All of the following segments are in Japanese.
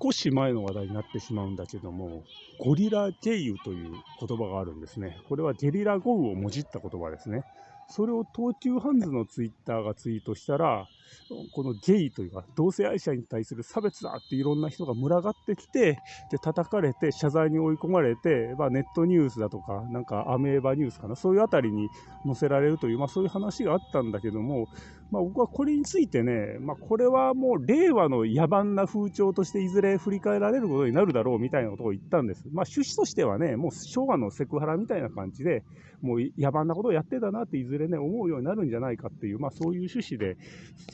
少し前の話題になってしまうんだけども、ゴリラゲイユという言葉があるんですね。これはゲリラ豪雨をもじった言葉ですね。それを東急ハンズのツイッターがツイートしたら、このゲイというか、同性愛者に対する差別だっていろんな人が群がってきて、で、叩かれて、謝罪に追い込まれて、まあ、ネットニュースだとか、なんかアメーバニュースかな、そういうあたりに載せられるという、まあ、そういう話があったんだけども、まあ、僕はこれについてね、まあ、これはもう令和の野蛮な風潮としていずれ振り返られることになるだろうみたいなことを言ったんです。まあ、趣旨としてはね、もう昭和のセクハラみたいな感じで、もう野蛮なことをやってたなっていずれね、思うようになるんじゃないかっていう、まあ、そういう趣旨で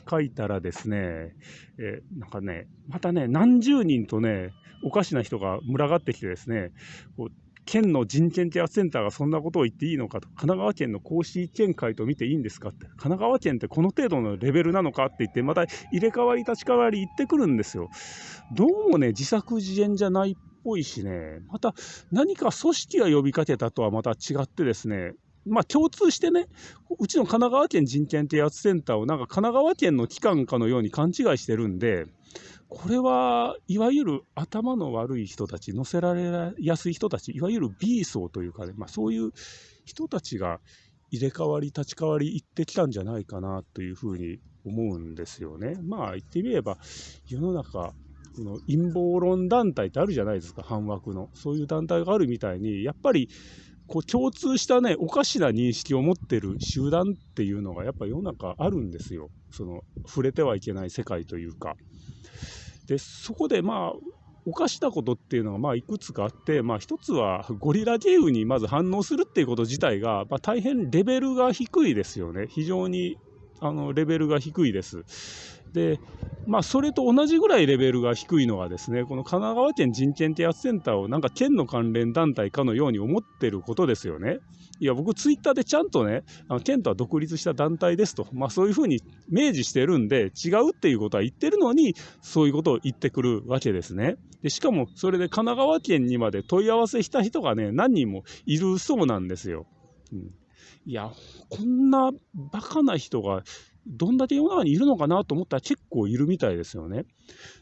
書いたらですね、え、なんかね、またね、何十人とね、おかしな人が群がってきてですね、こう県の人権啓発センターがそんなことを言っていいのかと、神奈川県の公式見解と見ていいんですかって、神奈川県ってこの程度のレベルなのかって言って、また入れ替わり立ち替わり言ってくるんですよ。どうもね、自作自演じゃないっぽいしね、また何か組織が呼びかけたとはまた違ってですね、まあ、共通してね、うちの神奈川県人権啓発センターをなんか神奈川県の機関かのように勘違いしてるんで、これはいわゆる頭の悪い人たち、乗せられやすい人たち、いわゆる B 層というかね、まあ、そういう人たちが入れ替わり、立ち替わり、行ってきたんじゃないかなというふうに思うんですよね。まあ言ってみれば、世の中、この陰謀論団体ってあるじゃないですか、反枠の。そういう団体があるみたいに、やっぱりこう共通したね、おかしな認識を持ってる集団っていうのがやっぱ世の中あるんですよ。その触れてはいけない世界というか。で、そこでまあ、おかしなことっていうのがまあいくつかあって、まあ一つはゴリラゲームにまず反応するっていうこと自体が、まあ、大変レベルが低いですよね。非常にあのレベルが低いです。で、まあ、それと同じぐらいレベルが低いのはですね、この神奈川県人権啓発センターをなんか県の関連団体かのように思ってることですよね。いや、僕ツイッターでちゃんとね、あの県とは独立した団体ですと、まあそういうふうに明示してるんで、違うっていうことは言ってるのに、そういうことを言ってくるわけですね。で、しかもそれで神奈川県にまで問い合わせした人がね、何人もいるそうなんですよ。うん、いや、こんなバカな人がどんだけ世の中にいるのかなと思ったら結構いるみたいですよね。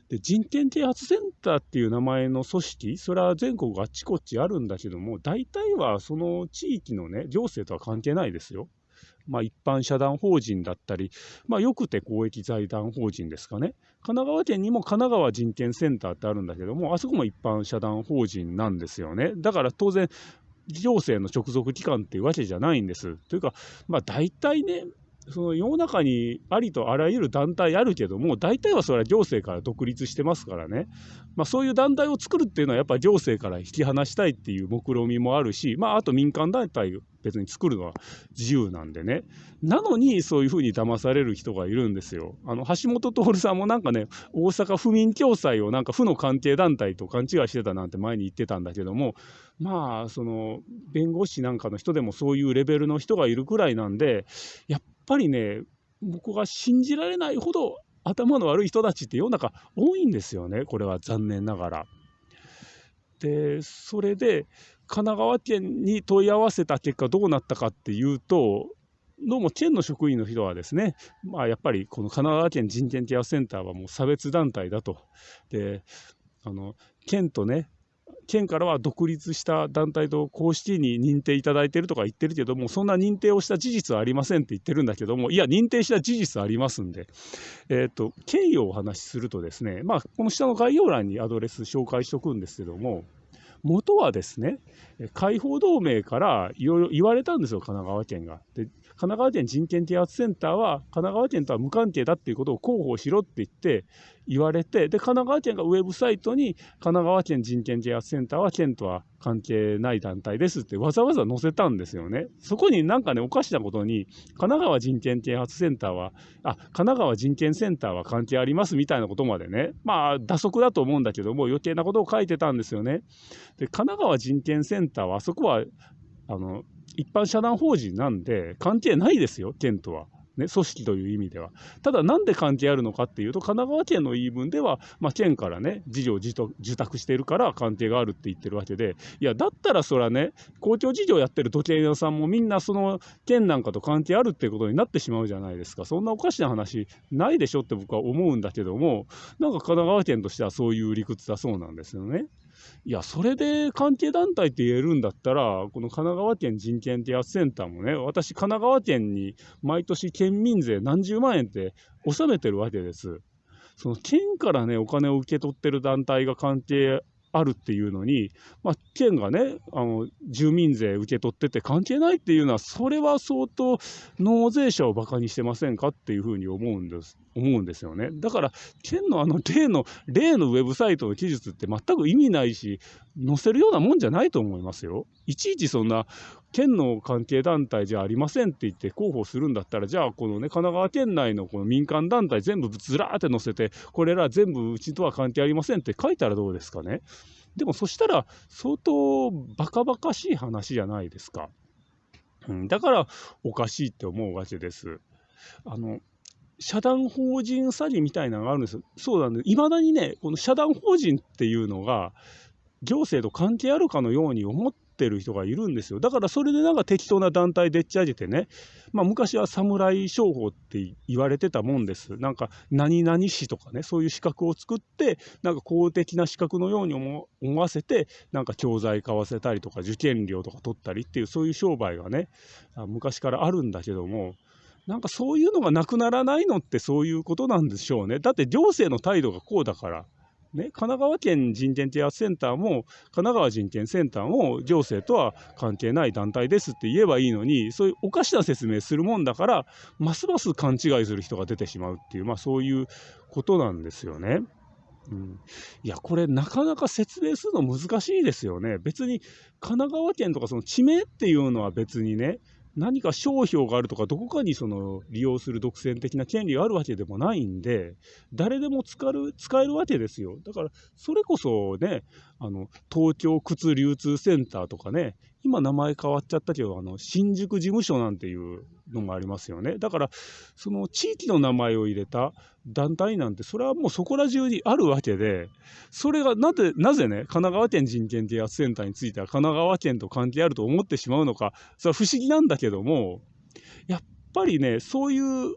で人権啓発センターっていう名前の組織、それは全国あっちこっちあるんだけども、大体はその地域のね、行政とは関係ないですよ。まあ、一般社団法人だったり、まあ、よくて公益財団法人ですかね。神奈川県にも神奈川人権センターってあるんだけども、あそこも一般社団法人なんですよね。だから当然、行政の直属機関っていうわけじゃないんです。というか、まあ大体ね、その世の中にありとあらゆる団体あるけども、大体はそれは行政から独立してますからね。まあそういう団体を作るっていうのはやっぱり行政から引き離したいっていう目論見みもあるし、まああと民間団体別に作るのは自由なんでね。なのにそういうふうに騙される人がいるんですよ。あの、橋本徹さんもなんかね、大阪府民共済をなんか府の関係団体と勘違いしてたなんて前に言ってたんだけども、まあ、その、弁護士なんかの人でもそういうレベルの人がいるくらいなんで、やっぱぱりね、僕が信じられないほど頭の悪い人たちって世の中多いんですよね、これは残念ながら。で、それで、神奈川県に問い合わせた結果どうなったかっていうと、どうも県の職員の人はですね、まあやっぱりこの神奈川県人権ケアセンターはもう差別団体だと。で、あの、県とね、県からは独立した団体と公式に認定いただいてるとか言ってるけども、そんな認定をした事実はありませんって言ってるんだけども、いや、認定した事実ありますんで、えっ、ー、と、経緯をお話しするとですね、まあ、この下の概要欄にアドレス紹介しておくんですけども、元はですね、解放同盟からいろいろ言われたんですよ、神奈川県が。で神奈川県人権啓発センターは神奈川県とは無関係だっていうことを広報しろって言って言われてで神奈川県がウェブサイトに神奈川県人権啓発センターは県とは関係ない団体ですってわざわざ載せたんですよね。そこになんかねおかしなことに神奈川人権啓発センターはあ神奈川人権センターは関係ありますみたいなことまでねまあ打足だと思うんだけども余計なことを書いてたんですよね。で神奈川人権センターはあそこはあの一般社団法人なんで関係ないですよ、県とは。ね、組織という意味では。ただ、なんで関係あるのかっていうと、神奈川県の言い分では、まあ、県からね、事業を受託してるから関係があるって言ってるわけで、いや、だったらそれはね、公共事業やってる時計屋さんもみんなその県なんかと関係あるっていうことになってしまうじゃないですか。そんなおかしな話ないでしょって僕は思うんだけども、なんか神奈川県としてはそういう理屈だそうなんですよね。いや、それで関係団体って言えるんだったら、この神奈川県人権啓発センターもね、私、神奈川県に毎年県民税何十万円って納めてるわけです。その県からね、お金を受け取ってる団体が関係あるっていうのに、まあ、県がね、あの、住民税受け取ってて関係ないっていうのは、それは相当納税者をバカにしてませんかっていうふうに思うんです、思うんですよね。だから、県のあの例の、例のウェブサイトの記述って全く意味ないし、載せるようなもんじゃないと思いますよ。いちいちそんな、県の関係団体じゃありませんって言って広報するんだったら、じゃあこのね、神奈川県内のこの民間団体全部ずらーって載せて、これら全部うちとは関係ありませんって書いたらどうですかね。でもそしたら相当バカバカしい話じゃないですか。うん、だからおかしいって思うわけです。あの社団法人詐欺みたいなのがあるんですよ。そうなんで、いまだにね、この社団法人っていうのが、行政と関係あるかのように思ってる人がいるんですよ。だからそれでなんか適当な団体でっち上げてね、まあ、昔は侍商法って言われてたもんです。なんか何々市とかね、そういう資格を作って、なんか公的な資格のように思わせて、なんか教材買わせたりとか受験料とか取ったりっていう、そういう商売がね、昔からあるんだけども、なんかそういうのがなくならないのってそういうことなんでしょうね。だって行政の態度がこうだから。ね、神奈川県人権啓発センターも、神奈川人権センターも行政とは関係ない団体ですって言えばいいのに、そういうおかしな説明するもんだから、ますます勘違いする人が出てしまうっていう、まあそういうことなんですよね。うん、いや、これなかなか説明するの難しいですよね。別に神奈川県とかその地名っていうのは別にね、何か商標があるとか、どこかにその利用する独占的な権利があるわけでもないんで、誰でも使る使えるわけですよ。だから、それこそね、あの東京靴流通センターとかね、今名前変わっちゃったけど、あの新宿事務所なんていうのもありますよね。だから、その地域の名前を入れた団体なんて、それはもうそこら中にあるわけで、それがなぜ、なぜね、神奈川県人権啓発センターについては神奈川県と関係あると思ってしまうのか、それは不思議なんだけども、やっぱりね、そういう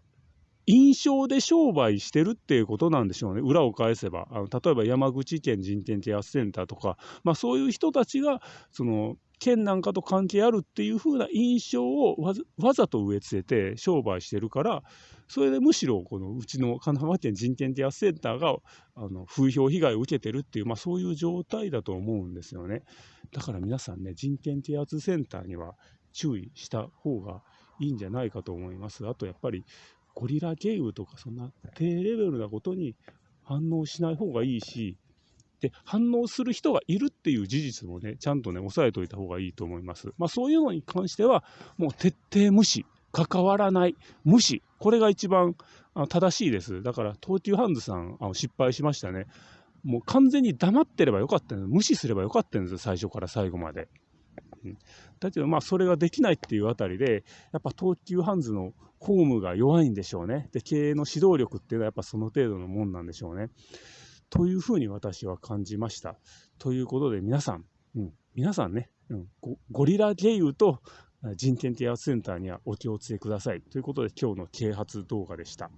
印象で商売してるっていうことなんでしょうね。裏を返せば。あの例えば山口県人権啓発センターとか、まあそういう人たちが、その、県なんかと関係あるっていう風な印象をわざと植え付けて商売してるから、それでむしろこのうちの神奈川県人権啓発センターがあの風評被害を受けてるっていう、まあ、そういう状態だと思うんですよね。だから皆さんね、人権啓発センターには注意した方がいいんじゃないかと思います。あとやっぱりゴリラ経由とかそんな低レベルなことに反応しない方がいいし、で、反応する人がいるっていう事実もね、ちゃんとね、押さえておいた方がいいと思います。まあそういうのに関しては、もう徹底無視、関わらない、無視、これが一番正しいです。だから、東急ハンズさん、あの失敗しましたね。もう完全に黙ってればよかったんです。無視すればよかったんです、最初から最後まで。だけど、まあ、それができないっていうあたりで、やっぱ東急ハンズのホームが弱いんでしょうね。で、経営の指導力っていうのはやっぱその程度のもんなんでしょうね。というふうに私は感じました。ということで皆さん、うん、皆さんね、うん、ゴリラ経由と人権啓発センターにはお気をつけください。ということで今日の啓発動画でした。